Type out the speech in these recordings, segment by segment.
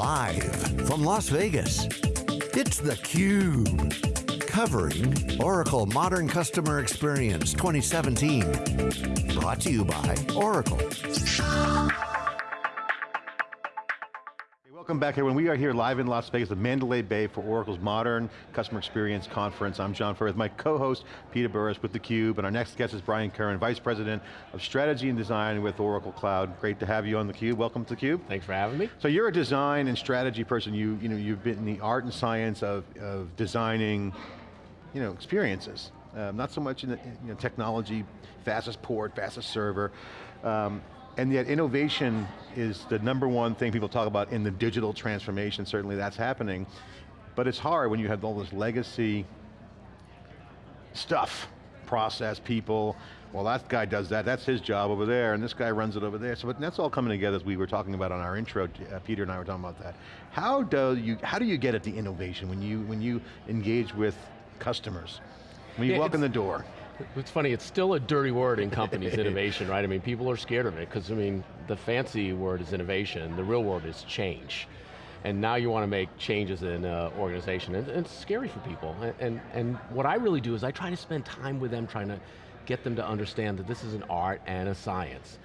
Live from Las Vegas, it's theCUBE. Covering Oracle Modern Customer Experience 2017. Brought to you by Oracle. Welcome back everyone. We are here live in Las Vegas at Mandalay Bay for Oracle's Modern Customer Experience Conference. I'm John Furrier with my co-host, Peter Burris with theCUBE, and our next guest is Brian Curran, Vice President of Strategy and Design with Oracle Cloud. Great to have you on theCUBE, welcome to theCUBE. Thanks for having me. So you're a design and strategy person. You, you know, you've been in the art and science of, of designing you know, experiences. Um, not so much in the you know, technology, fastest port, fastest server. Um, and yet innovation is the number one thing people talk about in the digital transformation, certainly that's happening. But it's hard when you have all this legacy stuff, process, people, well that guy does that, that's his job over there, and this guy runs it over there. So but that's all coming together as we were talking about on our intro, uh, Peter and I were talking about that. How do you, how do you get at the innovation when you, when you engage with customers? When you yeah, walk in the door? It's funny, it's still a dirty word in companies, innovation, right? I mean, people are scared of it, because I mean, the fancy word is innovation, the real word is change. And now you want to make changes in an organization, and, and, it's scary for people. And, and, and what I really do is I try to spend time with them, trying to get them to understand that this is an art and a science.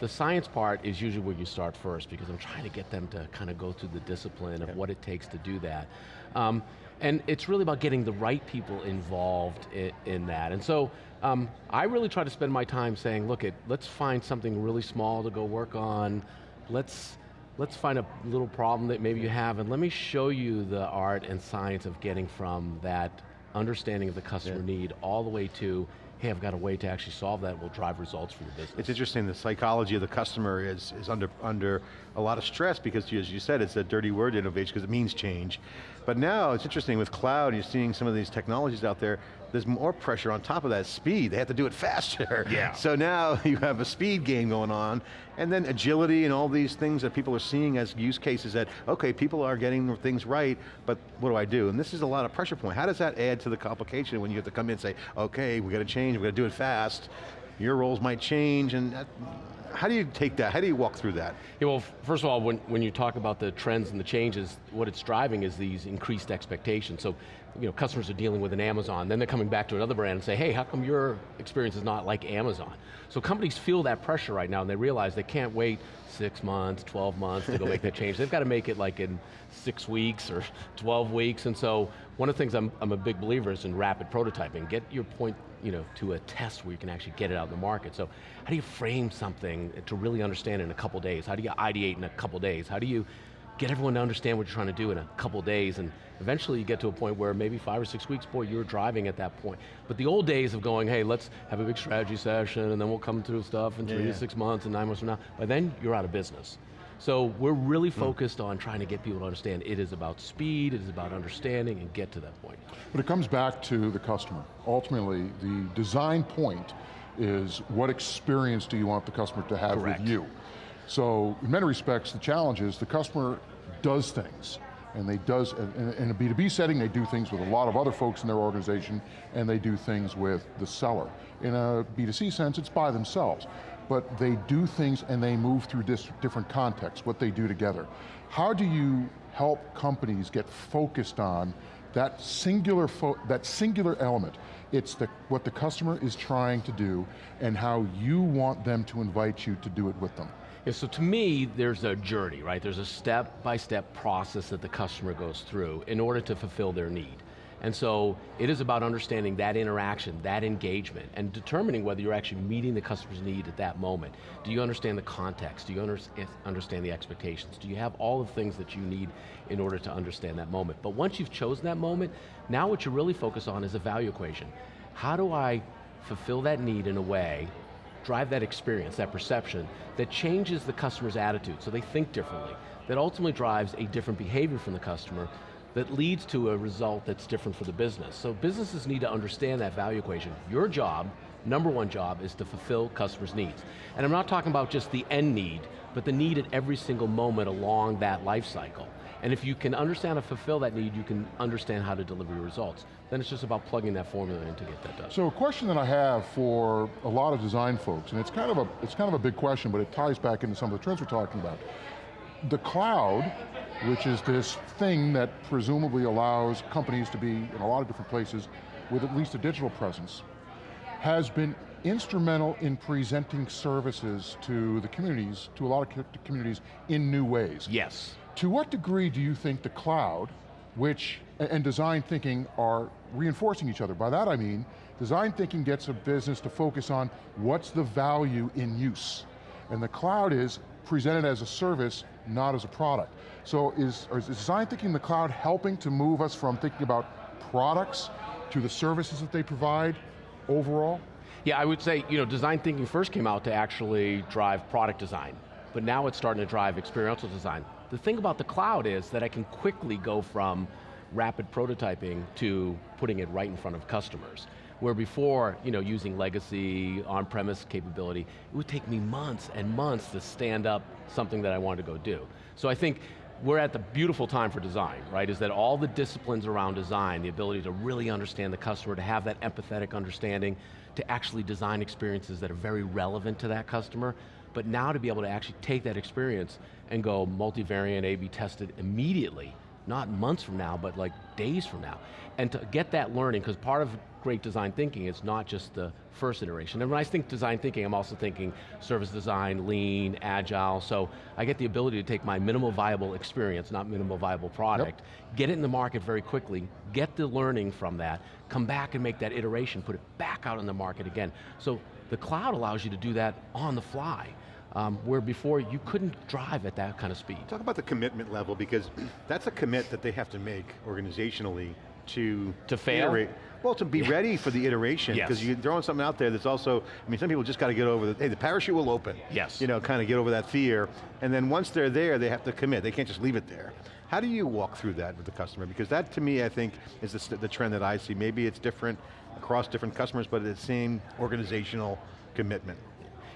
The science part is usually where you start first because I'm trying to get them to kind of go through the discipline of what it takes to do that. Um, and it's really about getting the right people involved in, in that. And so um, I really try to spend my time saying, look, it, let's find something really small to go work on. Let's, let's find a little problem that maybe you have and let me show you the art and science of getting from that understanding of the customer yeah. need all the way to hey, I've got a way to actually solve that, will drive results for the business. It's interesting, the psychology of the customer is, is under, under a lot of stress because as you said, it's a dirty word innovation because it means change. But now, it's interesting with cloud, you're seeing some of these technologies out there, there's more pressure on top of that, speed, they have to do it faster. Yeah. So now you have a speed game going on, and then agility and all these things that people are seeing as use cases that, okay, people are getting things right, but what do I do? And this is a lot of pressure point. How does that add to the complication when you have to come in and say, okay, we got to change, we got to do it fast, your roles might change, and that, how do you take that? How do you walk through that? Yeah, well, first of all, when, when you talk about the trends and the changes, what it's driving is these increased expectations. So, you know, customers are dealing with an Amazon, then they're coming back to another brand and say, hey, how come your experience is not like Amazon? So companies feel that pressure right now and they realize they can't wait six months, 12 months to go make that change. They've got to make it like in six weeks or 12 weeks, and so one of the things I'm, I'm a big believer is in rapid prototyping. Get your point you know, to a test where you can actually get it out in the market. So how do you frame something to really understand in a couple days? How do you ideate in a couple days? How do you get everyone to understand what you're trying to do in a couple days and eventually you get to a point where maybe five or six weeks, boy, you're driving at that point. But the old days of going, hey, let's have a big strategy session and then we'll come through stuff in three yeah, to six months and nine months from now, by then you're out of business. So we're really hmm. focused mm. on trying to get people to understand it is about speed, it is about understanding and get to that point. But it comes back to the customer. Ultimately, the design point is what experience do you want the customer to have Correct. with you? So in many respects, the challenge is the customer does things and they does, in a B2B setting, they do things with a lot of other folks in their organization, and they do things with the seller. In a B2C sense, it's by themselves but they do things and they move through different contexts, what they do together. How do you help companies get focused on that singular, that singular element? It's the, what the customer is trying to do and how you want them to invite you to do it with them. Yeah, so to me, there's a journey, right? There's a step-by-step -step process that the customer goes through in order to fulfill their need. And so it is about understanding that interaction, that engagement, and determining whether you're actually meeting the customer's need at that moment. Do you understand the context? Do you under understand the expectations? Do you have all the things that you need in order to understand that moment? But once you've chosen that moment, now what you really focus on is a value equation. How do I fulfill that need in a way drive that experience, that perception, that changes the customer's attitude so they think differently, that ultimately drives a different behavior from the customer that leads to a result that's different for the business. So businesses need to understand that value equation. Your job, number one job, is to fulfill customers' needs. And I'm not talking about just the end need, but the need at every single moment along that life cycle. And if you can understand and fulfill that need, you can understand how to deliver your results. Then it's just about plugging that formula in to get that done. So a question that I have for a lot of design folks, and it's kind of a, it's kind of a big question, but it ties back into some of the trends we're talking about. The cloud which is this thing that presumably allows companies to be in a lot of different places with at least a digital presence, has been instrumental in presenting services to the communities, to a lot of communities in new ways. Yes. To what degree do you think the cloud, which, and design thinking are reinforcing each other? By that I mean, design thinking gets a business to focus on what's the value in use. And the cloud is presented as a service, not as a product. So is, is design thinking in the cloud helping to move us from thinking about products to the services that they provide overall? Yeah, I would say, you know, design thinking first came out to actually drive product design, but now it's starting to drive experiential design. The thing about the cloud is that I can quickly go from rapid prototyping to putting it right in front of customers. Where before, you know, using legacy, on-premise capability, it would take me months and months to stand up something that I wanted to go do. So I think we're at the beautiful time for design, right? Is that all the disciplines around design, the ability to really understand the customer, to have that empathetic understanding, to actually design experiences that are very relevant to that customer, but now to be able to actually take that experience and go multivariate, A-B tested immediately, not months from now, but like days from now. And to get that learning, because part of great design thinking is not just the first iteration. And when I think design thinking, I'm also thinking service design, lean, agile, so I get the ability to take my minimal viable experience, not minimal viable product, yep. get it in the market very quickly, get the learning from that, come back and make that iteration, put it back out in the market again. So the cloud allows you to do that on the fly. Um, where before you couldn't drive at that kind of speed. Talk about the commitment level because that's a commit that they have to make organizationally to to fail. Iterate. Well, to be yeah. ready for the iteration, because yes. you're throwing something out there that's also, I mean, some people just got to get over the, hey, the parachute will open. Yes. You know, kind of get over that fear, and then once they're there, they have to commit. They can't just leave it there. How do you walk through that with the customer? Because that, to me, I think, is the, the trend that I see. Maybe it's different across different customers, but it's the same organizational commitment.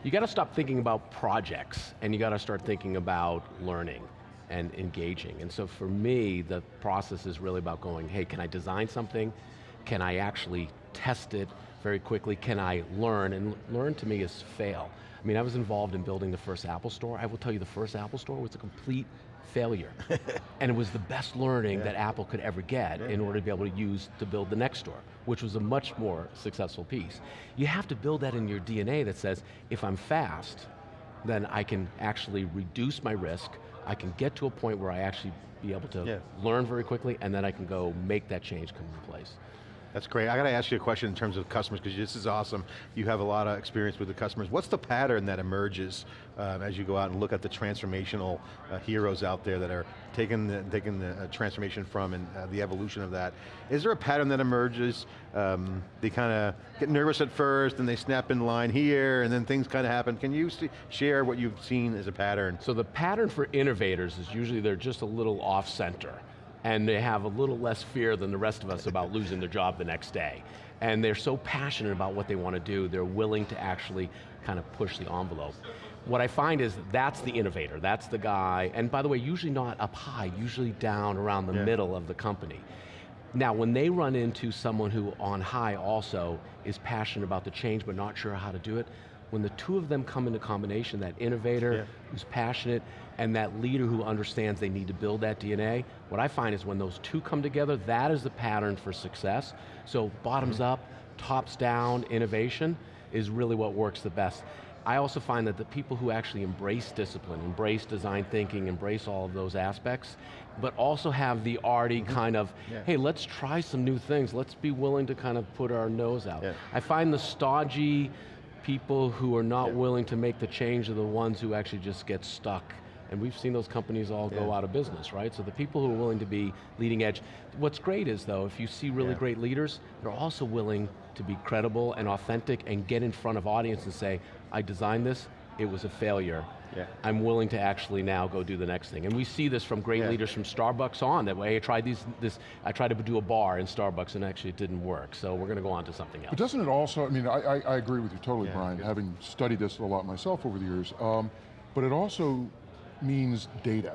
You got to stop thinking about projects, and you got to start thinking about learning and engaging. And so for me, the process is really about going, hey, can I design something? Can I actually test it very quickly? Can I learn? And learn to me is fail. I mean, I was involved in building the first Apple store. I will tell you the first Apple store was a complete failure. and it was the best learning yeah. that Apple could ever get yeah. in order to be able to use to build the next store, which was a much more successful piece. You have to build that in your DNA that says, if I'm fast, then I can actually reduce my risk, I can get to a point where I actually be able to learn very quickly, and then I can go make that change come into place. That's great. I got to ask you a question in terms of customers, because this is awesome. You have a lot of experience with the customers. What's the pattern that emerges um, as you go out and look at the transformational uh, heroes out there that are taking the, taking the uh, transformation from and uh, the evolution of that? Is there a pattern that emerges? Um, they kind of get nervous at first, and they snap in line here, and then things kind of happen. Can you share what you've seen as a pattern? So the pattern for innovators is usually they're just a little off center and they have a little less fear than the rest of us about losing their job the next day. And they're so passionate about what they want to do, they're willing to actually kind of push the envelope. What I find is that's the innovator, that's the guy, and by the way, usually not up high, usually down around the yeah. middle of the company. Now, when they run into someone who on high also is passionate about the change but not sure how to do it, when the two of them come into combination, that innovator yeah. who's passionate and that leader who understands they need to build that DNA, what I find is when those two come together, that is the pattern for success. So bottoms mm -hmm. up, tops down innovation is really what works the best. I also find that the people who actually embrace discipline, embrace design thinking, embrace all of those aspects, but also have the arty mm -hmm. kind of, yeah. hey, let's try some new things, let's be willing to kind of put our nose out. Yeah. I find the stodgy, people who are not yeah. willing to make the change are the ones who actually just get stuck. And we've seen those companies all yeah. go out of business, right? So the people who are willing to be leading edge. What's great is though, if you see really yeah. great leaders, they're also willing to be credible and authentic and get in front of audience and say, I designed this, it was a failure. Yeah. I'm willing to actually now go do the next thing. And we see this from great yeah. leaders from Starbucks on, that way I tried these, this, I tried to do a bar in Starbucks and actually it didn't work. So we're going to go on to something else. But doesn't it also, I mean, I, I, I agree with you totally, yeah, Brian, having studied this a lot myself over the years, um, but it also means data,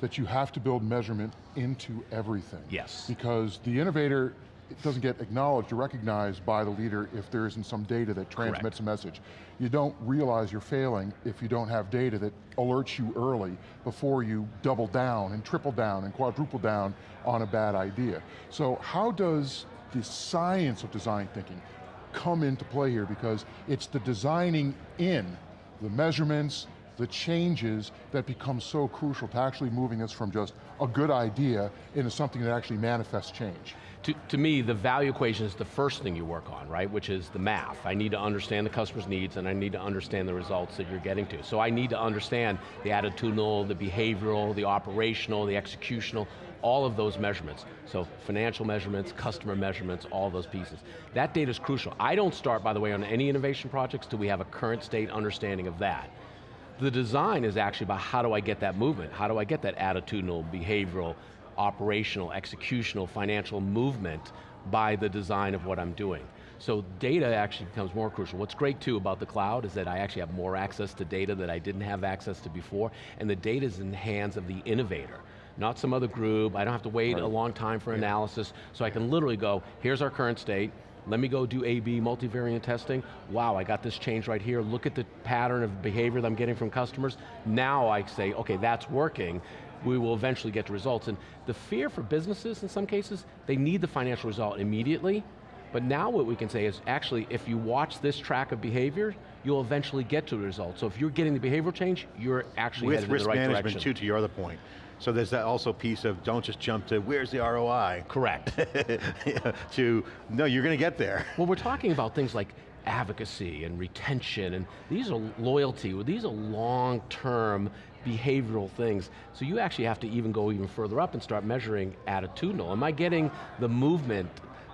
that you have to build measurement into everything. Yes. Because the innovator it doesn't get acknowledged or recognized by the leader if there isn't some data that transmits Correct. a message. You don't realize you're failing if you don't have data that alerts you early before you double down and triple down and quadruple down on a bad idea. So how does the science of design thinking come into play here? Because it's the designing in, the measurements, the changes that become so crucial to actually moving us from just a good idea into something that actually manifests change. To, to me, the value equation is the first thing you work on, right? Which is the math. I need to understand the customer's needs and I need to understand the results that you're getting to. So I need to understand the attitudinal, the behavioral, the operational, the executional, all of those measurements. So financial measurements, customer measurements, all those pieces. That data is crucial. I don't start, by the way, on any innovation projects till we have a current state understanding of that. The design is actually about how do I get that movement? How do I get that attitudinal, behavioral, operational, executional, financial movement by the design of what I'm doing. So data actually becomes more crucial. What's great too about the cloud is that I actually have more access to data that I didn't have access to before, and the data is in the hands of the innovator not some other group, I don't have to wait Right. a long time for analysis, so I can literally go, here's our current state, let me go do A-B multivariate testing. Wow, I got this change right here. Look at the pattern of behavior that I'm getting from customers. Now I say, okay, that's working. We will eventually get the results. And the fear for businesses in some cases, they need the financial result immediately. But now what we can say is, actually, if you watch this track of behavior, you'll eventually get to the result. So if you're getting the behavioral change, you're actually With headed in risk the right management too, to your other point. So there's that also piece of don't just jump to where's the ROI. Correct. to, no, you're going to get there. Well, we're talking about things like advocacy and retention, and these are loyalty, these are long-term behavioral things. So you actually have to even go even further up and start measuring attitudinal. Am I getting the movement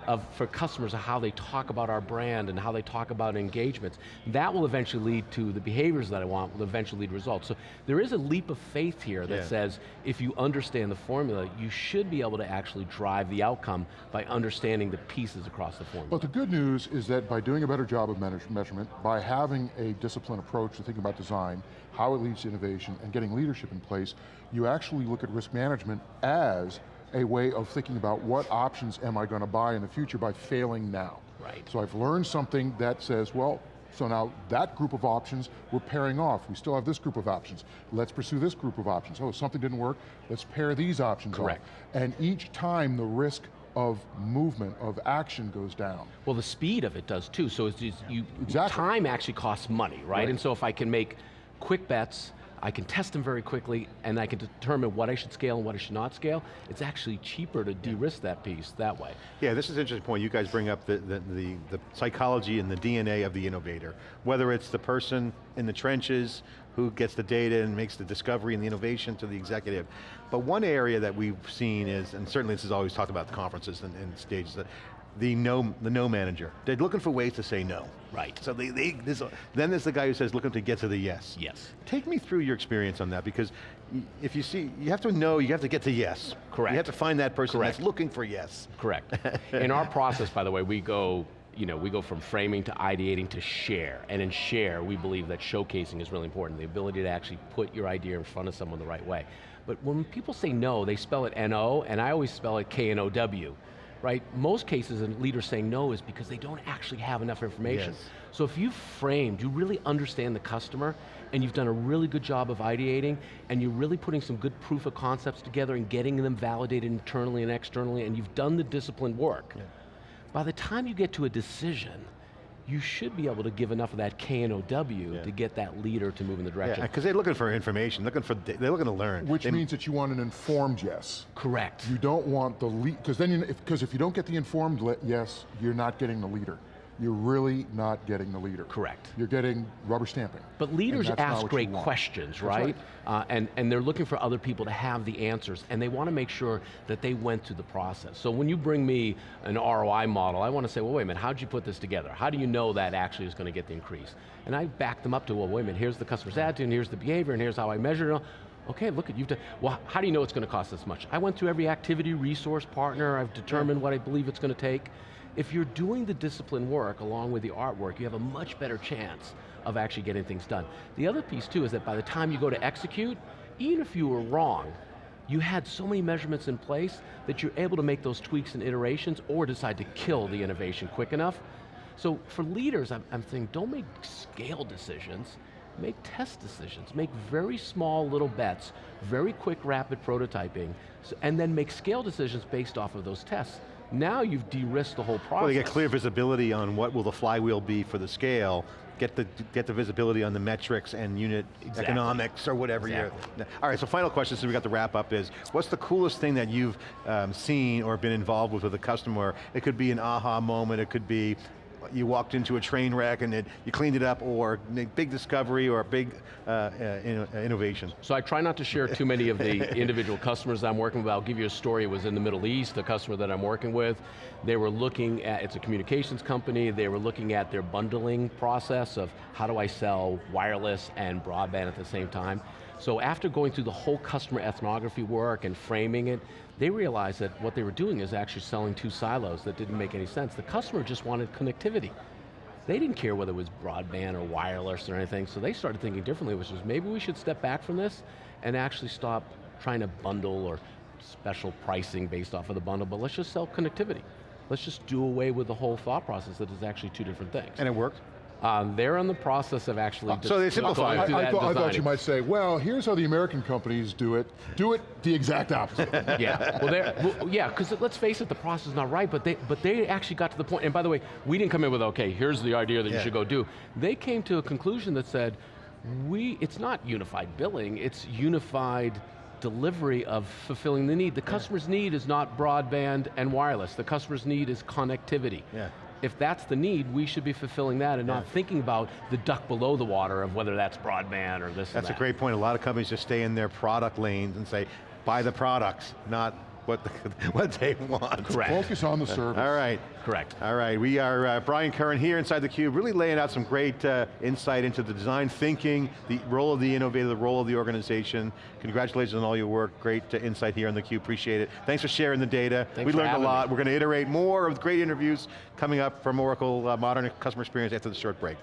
of, for customers of how they talk about our brand and how they talk about engagements? That will eventually lead to the behaviors that I want, will eventually lead to results. So there is a leap of faith here that Yeah. says, if you understand the formula, you should be able to actually drive the outcome by understanding the pieces across the formula. But the good news is that by doing a better job of manage- measurement, by having a disciplined approach to thinking about design, how it leads to innovation, and getting leadership in place, you actually look at risk management as a way of thinking about what options am I going to buy in the future by failing now. Right. So I've learned something that says, well, so now that group of options, we're paring off. We still have this group of options. Let's pursue this group of options. Oh, something didn't work, let's pare these options off. Correct. And each time the risk of movement, of action goes down. Well, the speed of it does too. So it's just you, Exactly. time actually costs money, right? Right. And so if I can make quick bets, I can test them very quickly, and I can determine what I should scale and what I should not scale, it's actually cheaper to de-risk that piece that way. Yeah, this is an interesting point. You guys bring up the, the, the, the psychology and the DNA of the innovator. Whether it's the person in the trenches who gets the data and makes the discovery and the innovation to the executive. But one area that we've seen is, and certainly this is always talked about at the conferences and, and stages, that the no, the no manager. They're looking for ways to say no. Right. So they, they this, then there's the guy who says looking to get to the yes. Yes. Take me through your experience on that because if you see, you have to know, you have to get to yes. Correct. You have to find that person Correct. that's looking for yes. Correct. in our process, by the way, we go, you know, we go from framing to ideating to share. And in share, we believe that showcasing is really important, the ability to actually put your idea in front of someone the right way. But when people say no, they spell it N-O, and I always spell it K-N-O-W. Right? Most cases, a leader saying no is because they don't actually have enough information. Yes. So if you've framed, you really understand the customer, and you've done a really good job of ideating, and you're really putting some good proof of concepts together and getting them validated internally and externally, and you've done the disciplined work, by the time you get to a decision, you should be able to give enough of that K and OW Yeah. to get that leader to move in the direction. Yeah, because they're looking for information, looking for, they're looking to learn. Which They- means that you want an informed yes. Correct. You don't want the lead, because then, because if, you don't get the informed yes, you're not getting the leader. You're really not getting the leader. Correct. You're getting rubber stamping. But leaders And that's not ask great questions, right? right. Uh, and, and they're looking for other people to have the answers, and they want to make sure that they went through the process. So when you bring me an ROI model, I want to say, well, wait a minute, how'd you put this together? How do you know that actually is going to get the increase? And I back them up to, well, wait a minute, here's the customer's attitude, and here's the behavior, and here's how I measure it. Okay, look at you've done, well, how do you know it's going to cost this much? I went through every activity, resource, partner, I've determined what I believe it's going to take. If you're doing the discipline work along with the artwork, you have a much better chance of actually getting things done. The other piece too is that by the time you go to execute, even if you were wrong, you had so many measurements in place that you're able to make those tweaks and iterations or decide to kill the innovation quick enough. So for leaders, I'm, I'm thinking, don't make scale decisions, make test decisions, make very small little bets, very quick rapid prototyping, so, and then make scale decisions based off of those tests. Now you've de-risked the whole process. Well, you get clear visibility on what will the flywheel be for the scale, get the, get the visibility on the metrics and unit Exactly. economics or whatever Exactly. you're, all right, so final question, since we got the wrap up is, what's the coolest thing that you've um, seen or been involved with with a customer? It could be an aha moment, it could be you walked into a train wreck and it, you cleaned it up, or big discovery or a big uh, uh, innovation. So I try not to share too many of the individual customers I'm working with. I'll give you a story. It was in the Middle East, a customer that I'm working with. They were looking at, it's a communications company, they were looking at their bundling process of how do I sell wireless and broadband at the same time. So after going through the whole customer ethnography work and framing it, they realized that what they were doing is actually selling two silos that didn't make any sense. The customer just wanted connectivity. They didn't care whether it was broadband or wireless or anything, so they started thinking differently, which was maybe we should step back from this and actually stop trying to bundle or special pricing based off of the bundle, but let's just sell connectivity. Let's just do away with the whole thought process that is actually two different things. And it worked? Um, they're in the process of actually so they dis- simplified going through I, I that thought, I thought you might say, well, here's how the American companies do it. Do it the exact opposite. yeah, well, well, yeah, because let's face it, the process is not right, but they, but they actually got to the point, and by the way, we didn't come in with, okay, here's the idea that Yeah. you should go do. They came to a conclusion that said, we, it's not unified billing, it's unified delivery of fulfilling the need. The customer's need is not broadband and wireless, the customer's need is connectivity. Yeah. If that's the need, we should be fulfilling that and not thinking about the duck below the water of whether that's broadband or this That's a great point. A lot of companies just stay in their product lanes and say, buy the products, not what, the, what they want. Correct. Focus on the service. All right. Correct. All right, we are, uh, Brian Curran here inside theCUBE, really laying out some great uh, insight into the design thinking, the role of the innovator, the role of the organization. Congratulations on all your work, great uh, insight here on theCUBE, appreciate it. Thanks for sharing the data. Thanks we for learned a lot. me. We're going to iterate more of great interviews coming up from Oracle uh, Modern Customer Experience after the short break.